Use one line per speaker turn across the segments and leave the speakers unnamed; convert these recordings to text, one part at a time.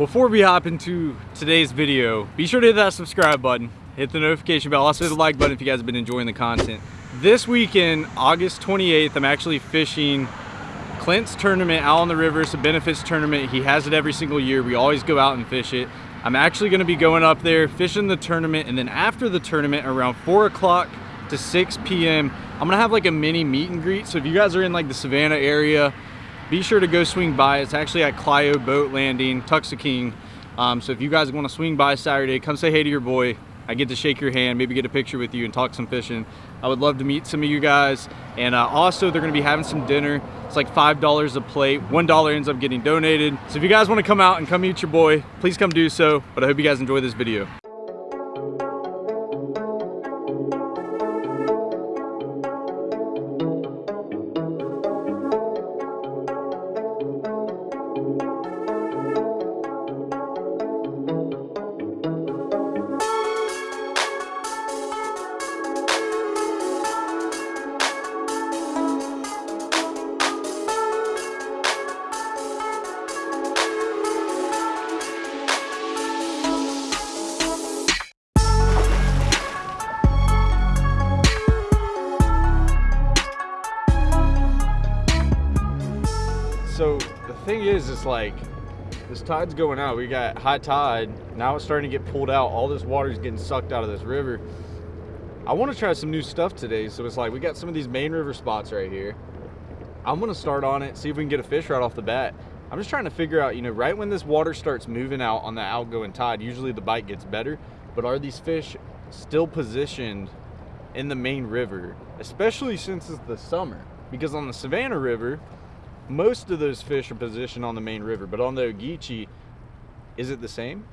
Before we hop into today's video, be sure to hit that subscribe button, hit the notification bell, also hit the like button if you guys have been enjoying the content. This weekend, August 28th, I'm actually fishing Clint's tournament out on the river. It's a benefits tournament. He has it every single year. We always go out and fish it. I'm actually gonna be going up there, fishing the tournament, and then after the tournament, around four o'clock to 6 p.m., I'm gonna have like a mini meet and greet. So if you guys are in like the Savannah area, be sure to go swing by. It's actually at Clyo Boat Landing, Tuckasee King. Um, so if you guys wanna swing by Saturday, come say hey to your boy. I get to shake your hand, maybe get a picture with you and talk some fishing. I would love to meet some of you guys. And uh, also they're gonna be having some dinner. It's like $5 a plate. $1 ends up getting donated. So if you guys wanna come out and come meet your boy, please come do so. But I hope you guys enjoy this video. This tide's going out. We got high tide. Now it's starting to get pulled out. All this water is getting sucked out of this river. I want to try some new stuff today. So it's like we got some of these main river spots right here. I'm going to start on it see if we can get a fish right off the bat. I'm just trying to figure out you know right when this water starts moving out on the outgoing tide usually the bite gets better. But are these fish still positioned in the main river especially since it's the summer? Because on the savannah river most of those fish are positioned on the main river, but on the Ogeechee, is it the same?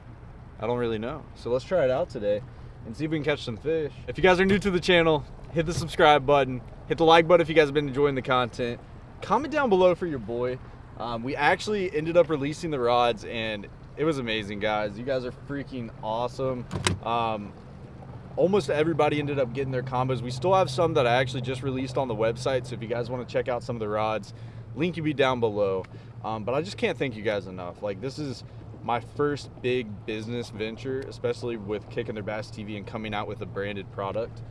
I don't really know. So let's try it out today and see if we can catch some fish. If you guys are new to the channel, hit the subscribe button, hit the like button if you guys have been enjoying the content. Comment down below for your boy. Um, we actually ended up releasing the rods and it was amazing, guys. You guys are freaking awesome. Um, almost everybody ended up getting their combos. We still have some that I actually just released on the website. So if you guys want to check out some of the rods, link will be down below. Um, but i just can't thank you guys enough. Like this is my first big business venture especially with kicking their bass tv and coming out with a branded product.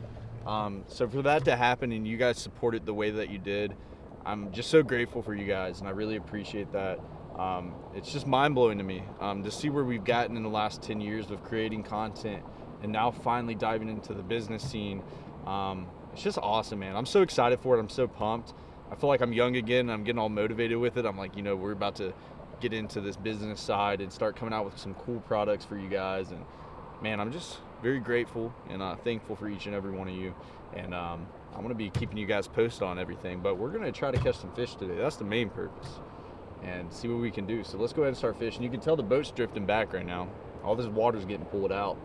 Um, so for that to happen and you guys supported the way that you did i'm just so grateful for you guys and i really appreciate that. Um, it's just mind-blowing to me um, to see where we've gotten in the last 10 years of creating content and now finally diving into the business scene. Um, it's just awesome man. I'm so excited for it. I'm so pumped I feel like I'm young again. I'm getting all motivated with it. I'm like, you know, we're about to get into this business side and start coming out with some cool products for you guys. And man, I'm just very grateful and uh, thankful for each and every one of you. And um, I'm gonna be keeping you guys posted on everything. But we're gonna try to catch some fish today. That's the main purpose. And see what we can do. So let's go ahead and start fishing. You can tell the boat's drifting back right now. All this water's getting pulled out.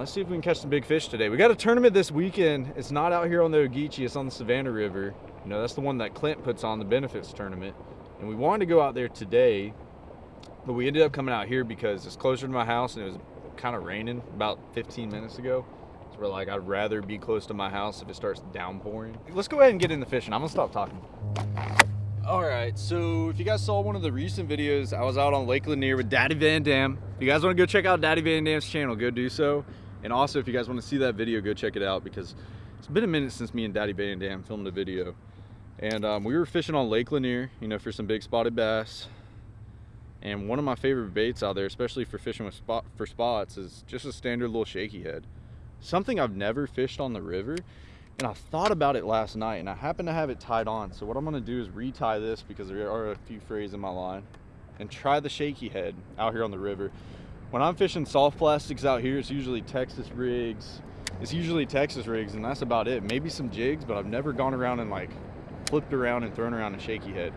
Let's see if we can catch some big fish today. We got a tournament this weekend. It's not out here on the Ogeechee, it's on the Savannah River. You know, that's the one that Clint puts on, the benefits tournament. And we wanted to go out there today, but we ended up coming out here because it's closer to my house and it was kind of raining about 15 minutes ago. So we're like, I'd rather be close to my house if it starts downpouring. Let's go ahead and get in the fishing. I'm gonna stop talking. All right, so if you guys saw one of the recent videos, I was out on Lake Lanier with Daddy Van Dam. If you guys wanna go check out Daddy Van Dam's channel, go do so. And also, if you guys want to see that video, go check it out because it's been a minute since me and Daddy Van Dam filmed a video. And um, we were fishing on Lake Lanier, you know, for some big spotted bass. And one of my favorite baits out there, especially for fishing with spot for spots, is just a standard little shaky head. Something I've never fished on the river. And I thought about it last night and I happen to have it tied on. So what I'm gonna do is retie this because there are a few frays in my line and try the shaky head out here on the river when I'm fishing soft plastics out here, it's usually Texas rigs. It's usually Texas rigs, and that's about it. Maybe some jigs, but I've never gone around and like flipped around and thrown around a shaky head.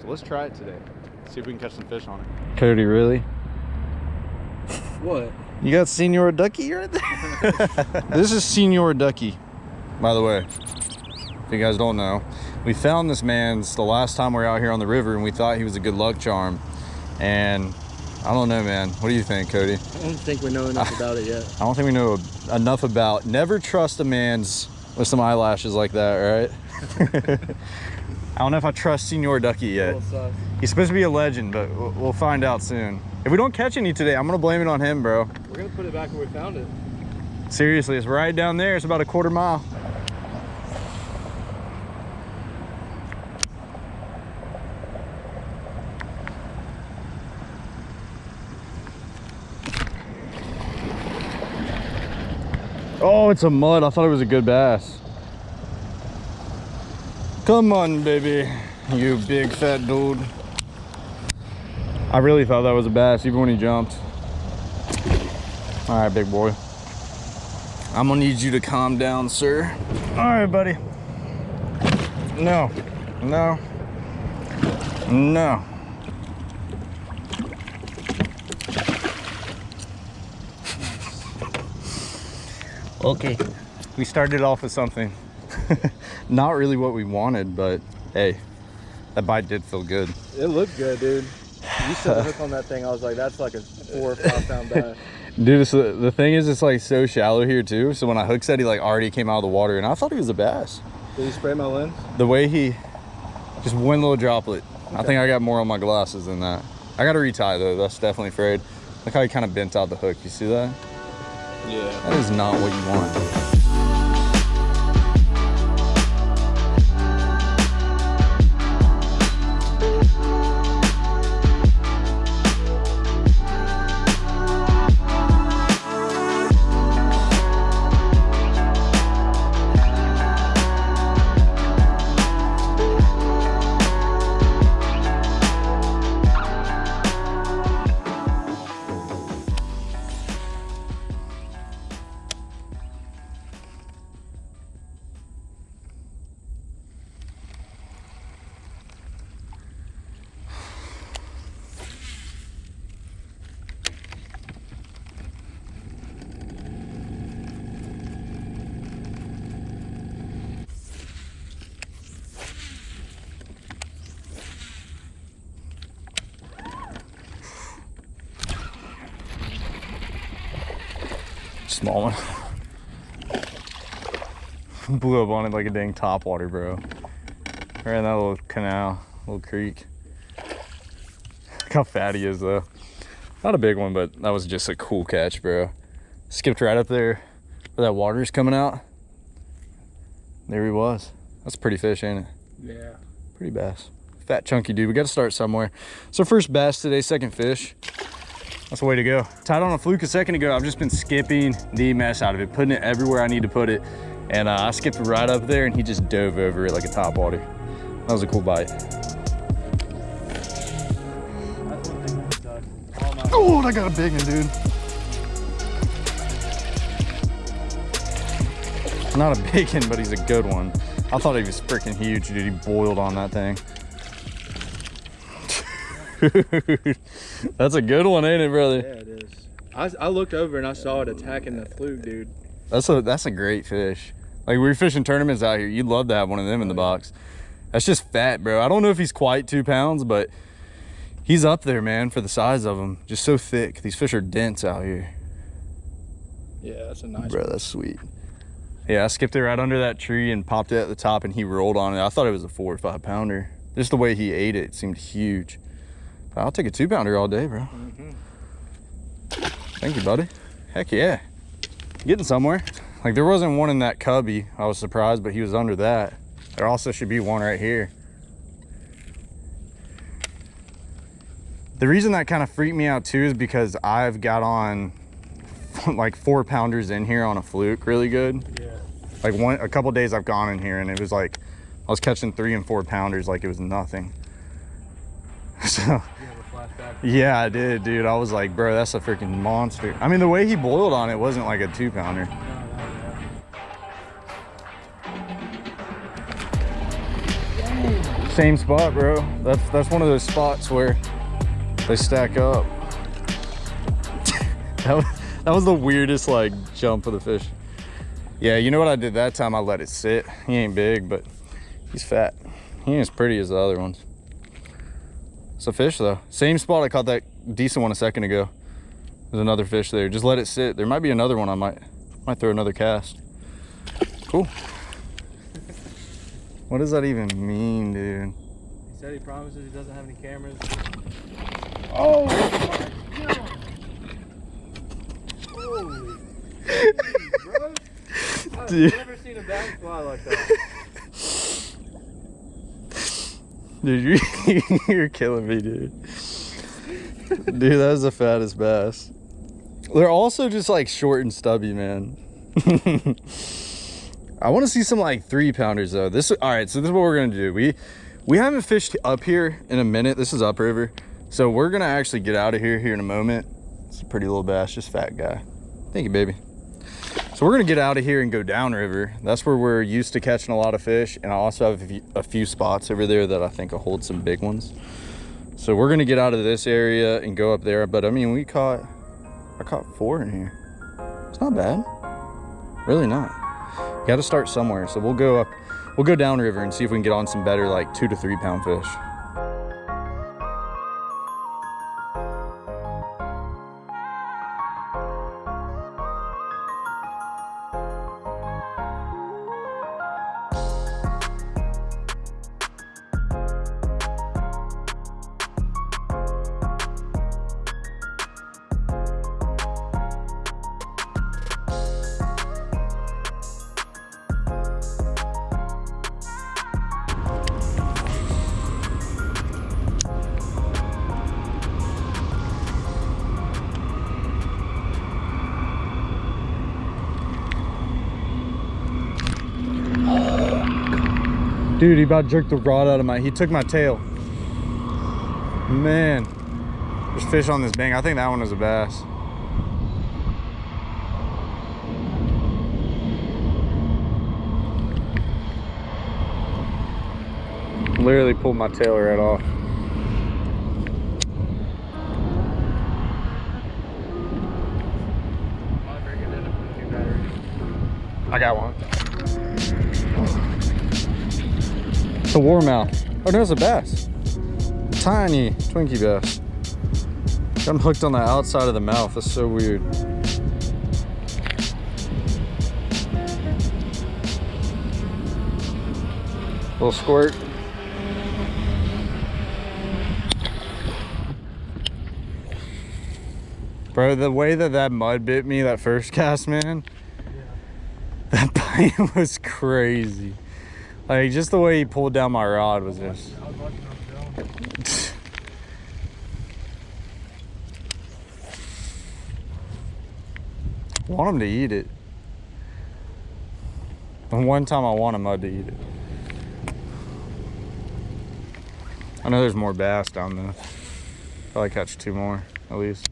So let's try it today. See if we can catch some fish on it. Cody, really?
What?
You got Senor Ducky right there? this is Senor Ducky, by the way. If you guys don't know. We found this man's the last time we were out here on the river and we thought he was a good luck charm. And I don't know, man. What do you think, Cody?
I don't think we know enough about it yet.
I don't think we know enough about. Never trust a man's with some eyelashes like that, right? I don't know if I trust Senor Ducky yet. He's supposed to be a legend, but we'll we'll find out soon. If we don't catch any today, I'm gonna blame it on him, bro.
We're gonna put it back where we found it.
Seriously, it's right down there. It's about a quarter mile. Oh, it's a mud. I thought it was a good bass. Come on, baby. You big fat dude. I really thought that was a bass, even when he jumped. All right, big boy. I'm gonna need you to calm down, sir. All right, buddy. No, no, no. Okay. We started off with something. Not really what we wanted, but hey, that bite did feel good.
It looked good, dude. You set the hook on that thing. I was like, that's like a four or five pound bass.
Dude, it's, the thing is, it's like so shallow here too. So when I hooked set, he like already came out of the water, and I thought he was a bass.
Did you spray my lens?
The way he, just one little droplet. I think I got more on my glasses than that. I got to retie though. That's definitely frayed. Look how he kind of bent out the hook. You see that?
Yeah.
That is not what you want. Small one. Blew up on it like a dang topwater, bro. Right in that little canal, little creek. Look how fat he is, though. Not a big one, but that was just a cool catch, bro. Skipped right up there where that water's coming out. There he was. That's a pretty fish, ain't it?
Yeah.
Pretty bass. Fat chunky dude. We got to start somewhere. So first bass today, second fish. That's the way to go. Tied on a fluke a second ago. I've just been skipping the mess out of it, putting it everywhere I need to put it. And uh, I skipped right up there and he just dove over it like a top water. That was a cool bite. Oh, I got a big one, dude. Not a big one, but he's a good one. I thought he was freaking huge, dude. He boiled on that thing. That's a good one, ain't it, brother?
Yeah, it is. I, I looked over and I saw it attacking the fluke, dude.
That's a that's a great fish. Like we're fishing tournaments out here. You'd love to have one of them in the oh, box. That's just fat, bro. I don't know if he's quite two pounds, but he's up there, man, for the size of him. Just so thick. These fish are dense out here.
Yeah, that's a nice
Bro, that's sweet. Yeah, I skipped it right under that tree and popped it at the top and he rolled on it. I thought it was a four or five pounder. Just the way he ate it, it seemed huge. I'll take a two pounder all day, bro.
Mhm.
Thank you, buddy. Heck yeah. Getting somewhere. Like there wasn't one in that cubby. I was surprised, but he was under that. There also should be one right here. The reason that kind of freaked me out too is because I've got on like four pounders in here on a fluke really good.
Yeah.
Like one, a couple days I've gone in here and it was like, I was catching three and four pounders like it was nothing. So
You have a flashback.
Yeah, I did, dude. I was like, bro, that's a freaking monster. I mean, the way he boiled on it wasn't like a two pounder. Same spot, bro. That's that's one of those spots where they stack up. that, was, that was the weirdest like jump of the fish. Yeah, you know what I did that time? I let it sit. He ain't big, but he's fat. He ain't as pretty as the other ones. It's a fish though. Same spot I caught that decent one a second ago. There's another fish there. Just let it sit. There might be another one I might might throw another cast. Cool. What does that even mean, dude?
He said he promises he doesn't have any cameras.
Oh!
Holy jeez, bro. I've
Dude.
never seen a bass fly like that.
Dude, you, you're killing me, dude. Dude, that was the fattest bass. They're also just like short and stubby, man. I want to see some like three pounders though. This all right. So this is what we're gonna do. We we haven't fished up here in a minute. This is upriver, so we're gonna actually get out of here here in a moment. It's a pretty little bass, just fat guy. Thank you, baby. So we're gonna get out of here and go downriver. That's where we're used to catching a lot of fish. And I also have a few, spots over there that I think will hold some big ones. So we're gonna get out of this area and go up there. But I mean, we caught, I caught four in here. It's not bad, really not. You gotta start somewhere. So we'll go up, we'll go downriver and see if we can get on some better like two to three pound fish. Dude, he about jerked the rod out of my, he took my tail. Man, there's fish on this bank. I think that one is a bass. Literally pulled my tail right off. I got one. It's a warmouth. Oh no, it's a bass. Tiny Twinkie bass. Got him hooked on the outside of the mouth. That's so weird. Little squirt. Bro, the way that that mud bit me that first cast, man, that bite was crazy. Like, just the way he pulled down my rod was just... Want him to eat it. And one time I want a mud to eat it. I know there's more bass down there. Probably catch two more, at least.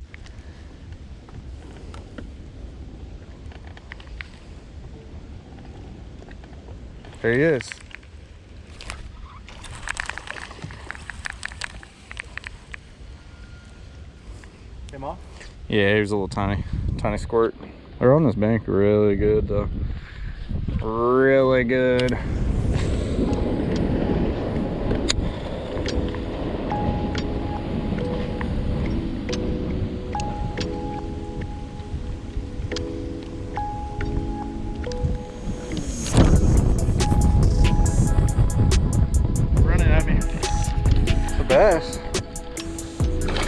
There he is.
Came off?
Yeah, he was a little tiny, tiny squirt. They're on this bank really good though. Really good. It's.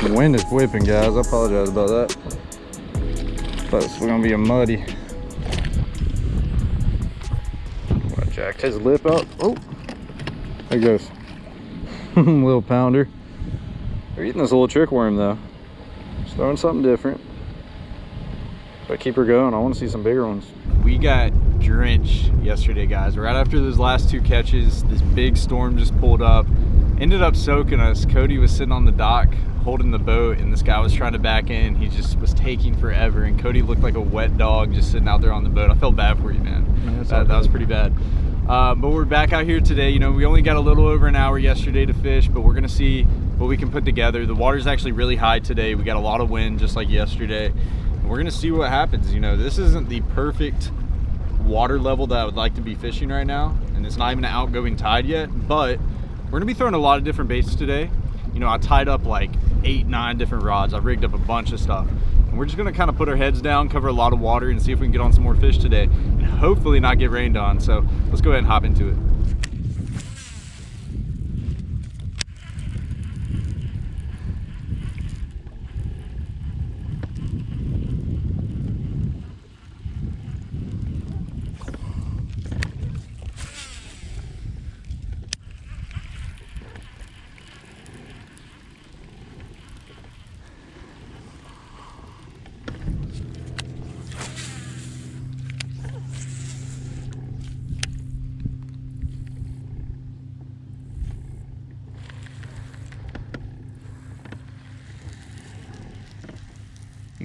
The wind is whipping, guys. I apologize about that. But it's gonna be a muddy. I jacked his lip up. Oh, there he goes. little pounder. They're eating this little trick worm though. Just throwing something different. But keep her going. I want to see some bigger ones. We got drenched yesterday, guys. Right after those last two catches, this big storm just pulled up. Ended up soaking us. Cody was sitting on the dock holding the boat and this guy was trying to back in. He just was taking forever and Cody looked like a wet dog just sitting out there on the boat. I felt bad for you, man.
Yeah,
that, that was pretty bad. Uh, but we're back out here today. You know, we only got a little over an hour yesterday to fish, but we're gonna see what we can put together. The water's actually really high today. We got a lot of wind just like yesterday. And we're gonna see what happens. You know, this isn't the perfect water level that I would like to be fishing right now. And it's not even an outgoing tide yet, but we're gonna be throwing a lot of different baits today. You know, I tied up like eight, nine different rods. I've rigged up a bunch of stuff. And we're just gonna kind of put our heads down, cover a lot of water and see if we can get on some more fish today and hopefully not get rained on. So let's go ahead and hop into it.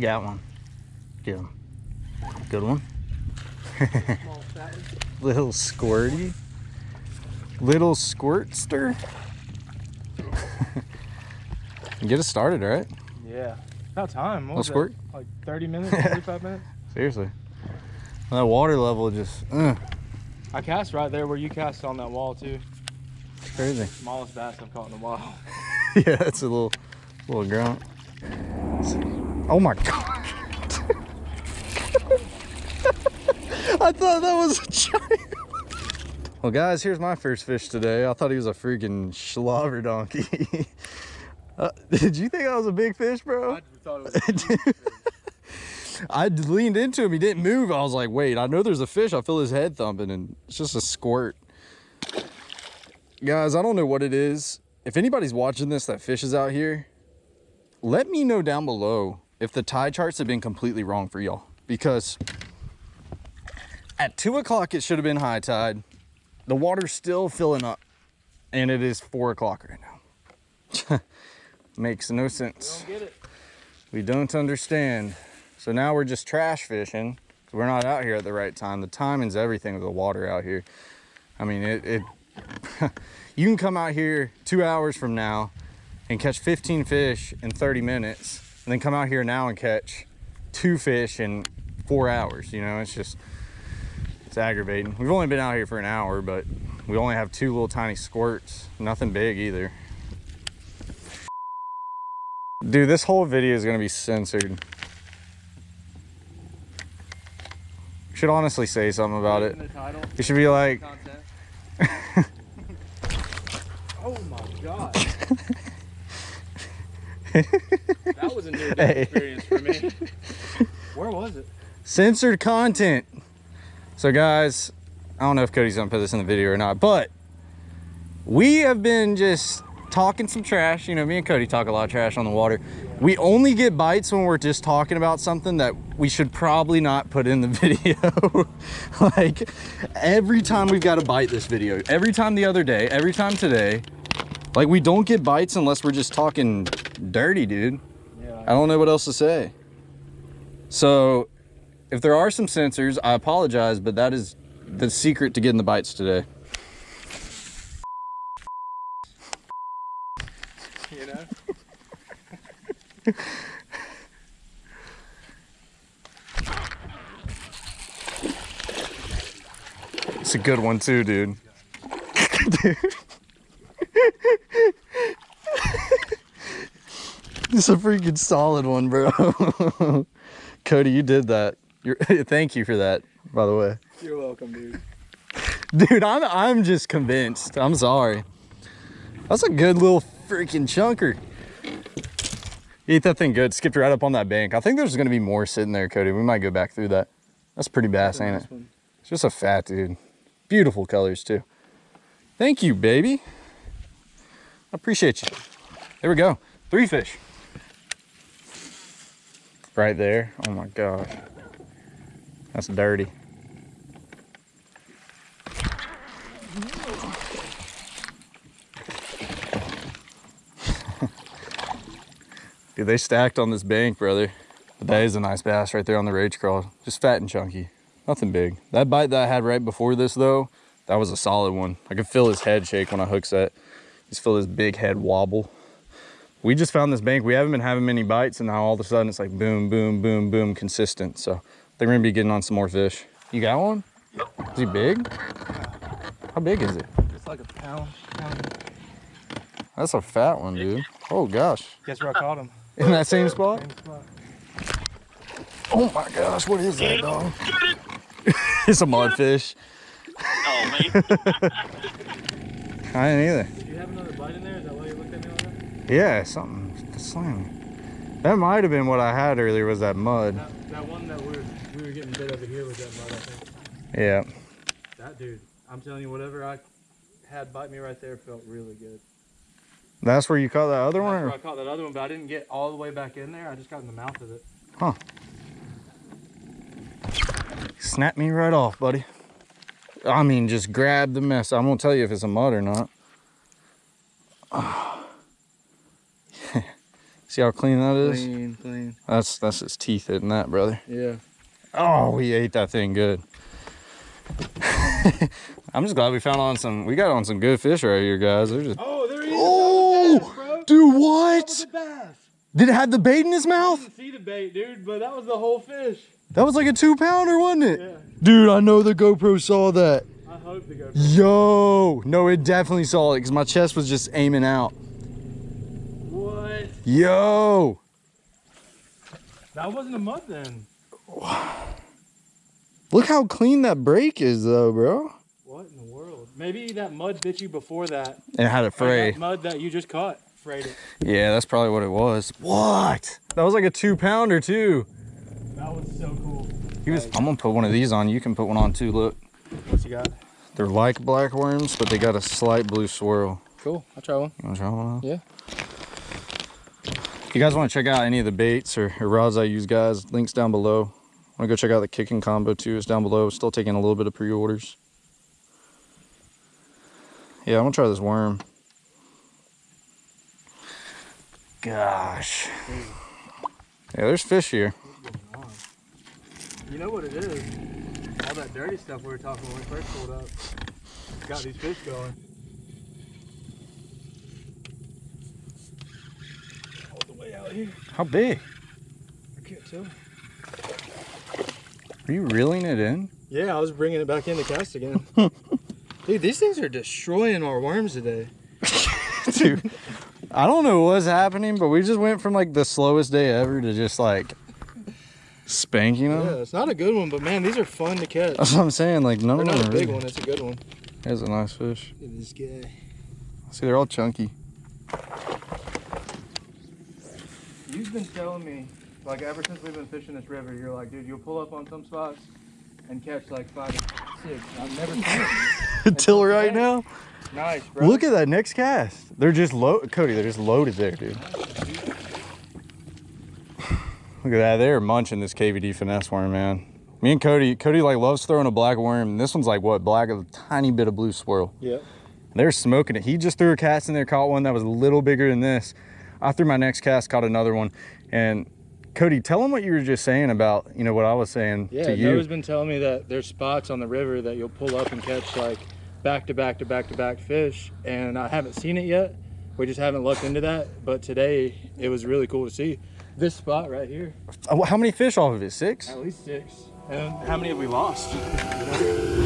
Got one. Get him. Good one.
Small fat one.
Little squirty. Little squirtster. Get us started, right?
Yeah. About time. What
squirt.
that? Like 30 minutes, 45 minutes?
Seriously. That water level just, uh,
I cast right there where you cast on that wall too.
It's crazy.
Smallest bass I've caught in a while.
yeah, it's a little, little grunt. Oh my god. I thought that was a giant. Well, guys, here's my first fish today. I thought he was a freaking slobber donkey. uh, did you think I was a big fish, bro?
I thought it was
I leaned into him. He didn't move. I was like, wait, I know there's a fish. I feel his head thumping, and it's just a squirt. Guys, I don't know what it is. If anybody's watching this that fishes out here, let me know down below if the tide charts have been completely wrong for y'all. Because at 2 o'clock, it should have been high tide. The water's still filling up, and it is 4 o'clock right now. Makes no sense.
Don't get it.
We don't understand. So now we're just trash fishing. We're not out here at the right time. The timing's everything with the water out here. I mean, it, it you can come out here two hours from now and catch 15 fish in 30 minutes and then come out here now and catch two fish in four hours. You know, it's just, it's aggravating. We've only been out here for an hour, but we only have two little tiny squirts. Nothing big either. Dude, this whole video is gonna be censored. Should honestly say something about it.
In the title,
You should be like,
oh my god. was a new
Hey.
experience for me. Where was it?
censored content. So guys, I don't know if Cody's gonna put this in the video or not, but we have been just talking some trash. You know, me and Cody talk a lot of trash on the water. We only get bites when we're just talking about something that we should probably not put in the video. like every time we've got a bite this video, every time the other day, every time today, like we don't get bites unless we're just talking dirty, dude.
Yeah.
I don't know what else to say. So, if there are some censors, I apologize, but that is the secret to getting the bites today.
You know?
It's a good one too, dude. Dude. it's a freaking solid one, bro. Cody, you did that. You're, thank you for that, by the way.
You're welcome, dude.
Dude, I'm I'm just convinced. I'm sorry. That's a good little freaking chunker. Eat that thing good. Skipped right up on that bank. I think there's gonna be more sitting there, Cody. We might go back through that. That's pretty bass, ain't it? It's just a fat dude. Beautiful colors too. Thank you, baby. I appreciate you. There we go. Three fish. Right there. Oh my gosh. That's dirty. Dude, they stacked on this bank, brother. But that is a nice bass right there on the Rage Craw. Just fat and chunky. Nothing big. That bite that I had right before this, though, that was a solid one. I could feel his head shake when I hook set. Just feel his big head wobble. We just found this bank. We haven't been having many bites, and now all of a sudden it's like boom, boom, boom, boom, consistent. So I think we're gonna be getting on some more fish. You got one? Is he big? How big is it?
It's like a pound. pound.
That's a fat one, dude. Oh gosh.
Guess where I caught him?
In that same spot?
Same spot.
Oh my gosh, what is that, dog? it's a mudfish.
Oh, mate.
I didn't either.
Do you have another bite in there? Is that why you looked at me like that?
Yeah, something slamming. That might have been what I had earlier was that mud.
That, that one that we were, we were getting bit over here was that mud, I think.
Yeah.
That dude, I'm telling you, whatever I had bite me right there felt really good.
That's where you caught that other one?
That's where I caught that other one, but I didn't get all the way back in there. I just got in the mouth of it. Huh.
Snap me right off, buddy. I mean, just grab the mess. I won't tell you if it's a mud or not. See how clean that is?
Clean, clean.
That's that's his teeth hitting that, brother.
Yeah.
Oh, we ate that thing good. I'm just glad we found on some. We got on some good fish right here, guys. They're just.
Oh, there he is.
Oh, dude, what?
a bass.
Did it have the bait in his mouth?
didn't see the bait, dude, but that was the whole fish.
That was like a two pounder, wasn't it?
Yeah.
Dude, I know the GoPro saw that.
I hope to go.
Yo, no, it definitely saw it because my chest was just aiming out.
What?
Yo,
That wasn't a mud then.
look how clean that break is, though, bro.
What in the world? Maybe that mud bit you before that.
It had a
Or
fray.
That mud that you just caught frayed it.
Yeah, that's probably what it was. What? That was like a two pounder too.
That was so cool.
He was. I'm gonna put one of these on. You can put one on too. Look,
What you got?
they're like black worms, but they got a slight blue swirl.
Cool. I'll try one.
You wanna try one? out?
Yeah.
If you guys want to check out any of the baits or, or rods I use, guys, links down below. Want to go check out the kicking combo too? It's down below. Still taking a little bit of pre-orders. Yeah, I'm gonna try this worm. Gosh. Yeah, there's fish here.
You know what it is? All that dirty stuff we were talking when we first pulled up. Got these fish going. All the way out here.
How big?
I can't tell.
Are you reeling it in?
Yeah, I was bringing it back in the cast again. Dude, these things are destroying our worms today.
Dude, I don't know what's happening, but we just went from like the slowest day ever to just like spanking them.
Yeah, it's not a good one, but man, these are fun to catch.
That's what I'm saying. Like none of them
not a big
really-
one, it's a good one.
There's a nice fish.
Look at this guy.
See, they're all chunky.
You've been telling me, like ever since we've been fishing this river, you're like, dude, you'll pull up on some spots and catch like five or six. I've never seen it.
Until right now.
Nice, bro.
Look at that next cast. They're just low, Cody. They're just loaded there, dude. Look at that. They're munching this KVD finesse worm, man. Me and Cody, Cody like loves throwing a black worm. And this one's like what? Black, a tiny bit of blue swirl.
Yep.
They're smoking it. He just threw a cast in there, caught one that was a little bigger than this. I threw my next cast, caught another one. And Cody, tell him what you were just saying about, you know, what I was saying
Yeah,
to you.
Noah's been telling me that there's spots on the river that you'll pull up and catch like back to back to back to back fish, and I haven't seen it yet. We just haven't looked into that, but today it was really cool to see this spot right here.
Uh, How many fish off of it? Six?
At least six. And how many have we lost? You know?